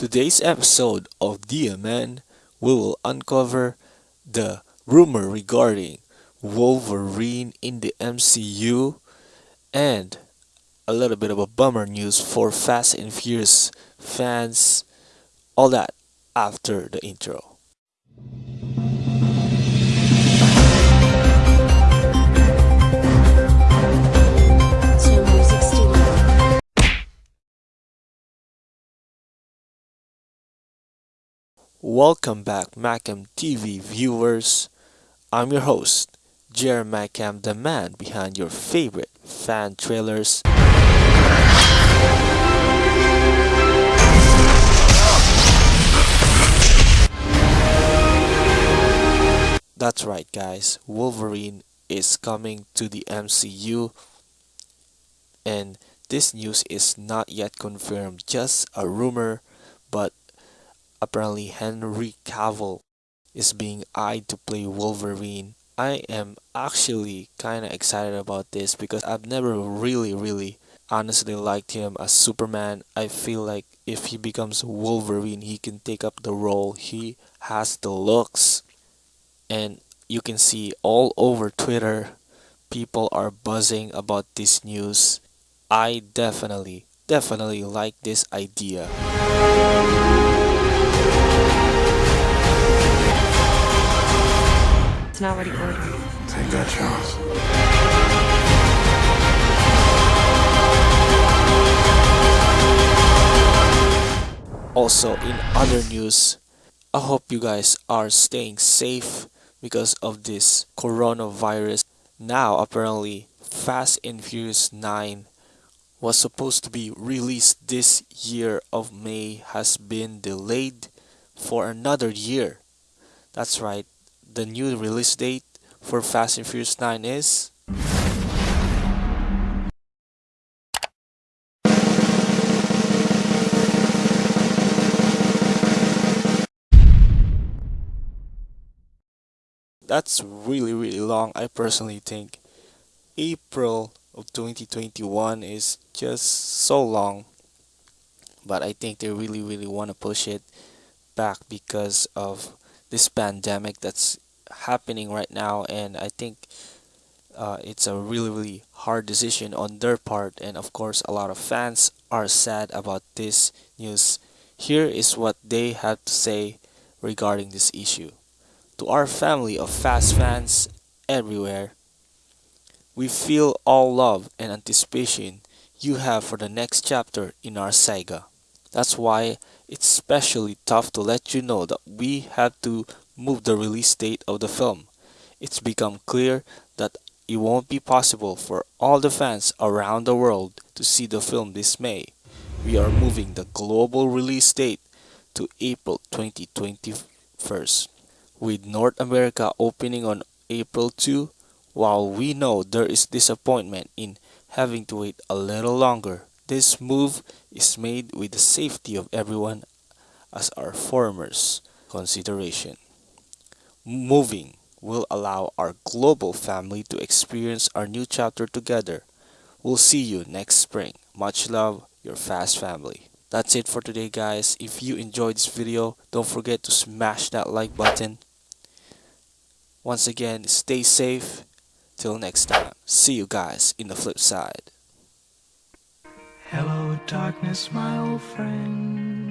Today's episode of DMN we will uncover the rumor regarding Wolverine in the MCU and a little bit of a bummer news for Fast and Furious fans. All that after the intro. Welcome back, Macam TV viewers. I'm your host, Jer Macam, the man behind your favorite fan trailers. That's right, guys. Wolverine is coming to the MCU, and this news is not yet confirmed, just a rumor, but apparently Henry Cavill is being eyed to play Wolverine. I am actually kind of excited about this because I've never really, really honestly liked him as Superman. I feel like if he becomes Wolverine, he can take up the role. He has the looks, and you can see all over Twitter, people are buzzing about this news. I definitely, definitely like this idea. Already ordered. Take that chance. Also, in other news, I hope you guys are staying safe because of this coronavirus. Now, apparently, Fast and Furious 9 was supposed to be released this year of May has been delayed for another year. That's right, the new release date for Fast and Furious 9 is? That's really really long. I personally think april of 2021 is just so long. But i think they really really want to push it back because of this pandemic that's happening right now and i think uh, it's a really really hard decision on their part. And of course a lot of fans are sad about this news. Here is what they had to say regarding this issue. To our family of fast fans everywhere, we feel all love and anticipation you have for the next chapter in our saga. That's why it's especially tough to let you know that we had to move the release date of the film. It's become clear that it won't be possible for all the fans around the world to see the film this May. We are moving the global release date to April 2021 with North America opening on April 2, while we know there is disappointment in having to wait a little longer, this move is made with the safety of everyone as our foremost consideration. Moving will allow our global family to experience our new chapter together. We'll see you next spring. Much love, your fast family. That's it for today guys. If you enjoyed this video, don't forget to smash that like button once again, stay safe. Till next time. See you guys in the flip side darkness, my old friend.